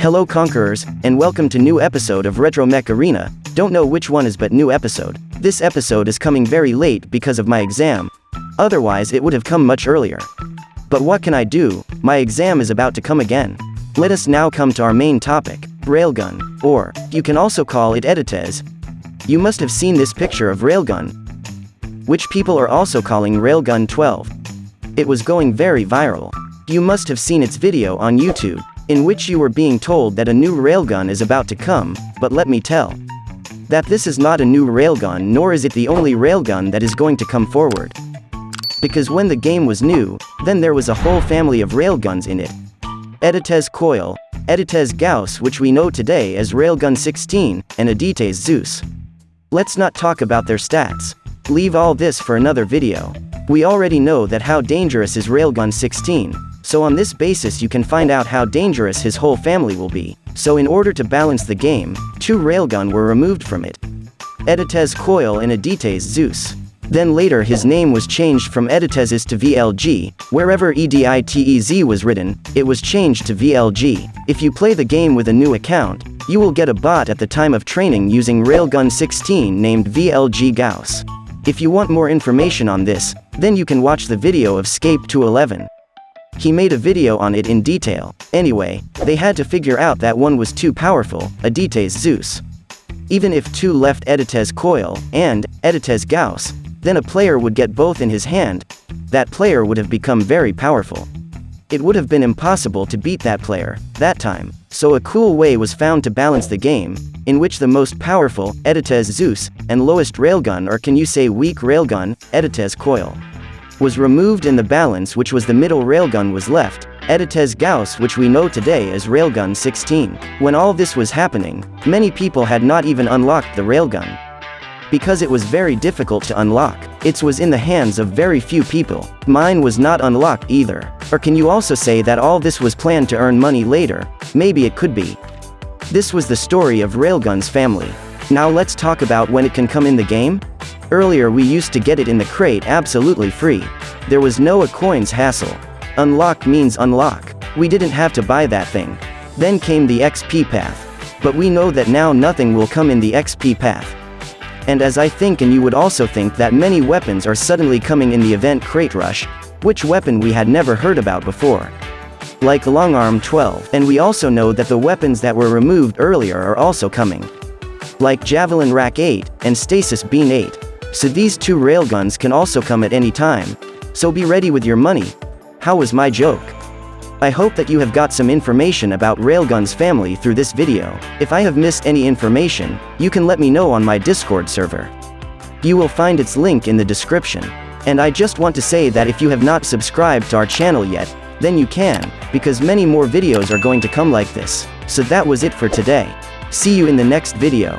Hello Conquerors, and welcome to new episode of Retro Mech Arena, don't know which one is but new episode. This episode is coming very late because of my exam. Otherwise it would have come much earlier. But what can I do, my exam is about to come again. Let us now come to our main topic, Railgun, or, you can also call it Edites. You must have seen this picture of Railgun, which people are also calling Railgun 12. It was going very viral. You must have seen its video on YouTube, in which you were being told that a new railgun is about to come, but let me tell. That this is not a new railgun nor is it the only railgun that is going to come forward. Because when the game was new, then there was a whole family of railguns in it. Edites Coil, Edites Gauss which we know today as Railgun 16, and Edites Zeus. Let's not talk about their stats. Leave all this for another video. We already know that how dangerous is Railgun 16, so on this basis you can find out how dangerous his whole family will be. So in order to balance the game, two Railgun were removed from it. Edites Coil and Edites Zeus. Then later his name was changed from Editezes to VLG, wherever EDITEZ was written, it was changed to VLG. If you play the game with a new account, you will get a bot at the time of training using Railgun 16 named VLG Gauss. If you want more information on this, then you can watch the video of Scape 211. He made a video on it in detail. Anyway, they had to figure out that one was too powerful, Edites Zeus. Even if two left Edites Coil, and, Edites Gauss, then a player would get both in his hand, that player would have become very powerful. It would have been impossible to beat that player, that time, so a cool way was found to balance the game, in which the most powerful, Edites Zeus, and lowest railgun or can you say weak railgun, Edites Coil, was removed and the balance which was the middle railgun was left, Edites Gauss which we know today as Railgun 16. When all this was happening, many people had not even unlocked the railgun. Because it was very difficult to unlock, it was in the hands of very few people. Mine was not unlocked either. Or can you also say that all this was planned to earn money later? Maybe it could be. This was the story of Railgun's family. Now let's talk about when it can come in the game? Earlier we used to get it in the crate absolutely free. There was no a coins hassle. Unlock means unlock. We didn't have to buy that thing. Then came the XP path. But we know that now nothing will come in the XP path. And as I think and you would also think that many weapons are suddenly coming in the event Crate Rush, which weapon we had never heard about before. Like Long Arm 12, and we also know that the weapons that were removed earlier are also coming. Like Javelin Rack 8, and Stasis Beam 8. So these two railguns can also come at any time. So be ready with your money. How was my joke? I hope that you have got some information about Railgun's family through this video. If I have missed any information, you can let me know on my Discord server. You will find its link in the description. And I just want to say that if you have not subscribed to our channel yet, then you can, because many more videos are going to come like this. So that was it for today. See you in the next video.